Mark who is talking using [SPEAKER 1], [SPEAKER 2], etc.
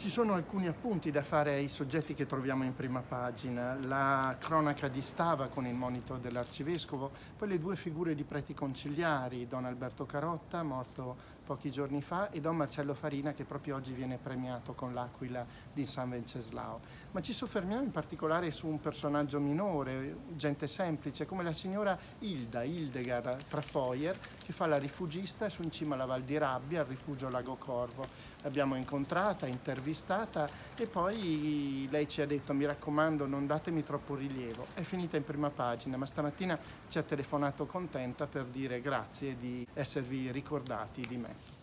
[SPEAKER 1] Ci sono alcuni appunti da fare ai soggetti che troviamo in prima pagina, la cronaca di Stava con il monito dell'arcivescovo, poi le due figure di preti conciliari, Don Alberto Carotta, morto pochi giorni fa, e Don Marcello Farina che proprio oggi viene premiato con l'Aquila di San Venceslao. Ma ci soffermiamo in particolare su un personaggio minore, gente semplice, come la signora Hilda, Hildegard Trafoyer, che fa la rifugista su in cima alla Val di Rabbia, al rifugio Lago Corvo. L'abbiamo incontrata, intervistata, e poi lei ci ha detto mi raccomando non datemi troppo rilievo. È finita in prima pagina ma stamattina ci ha telefonato contenta per dire grazie di esservi ricordati di me.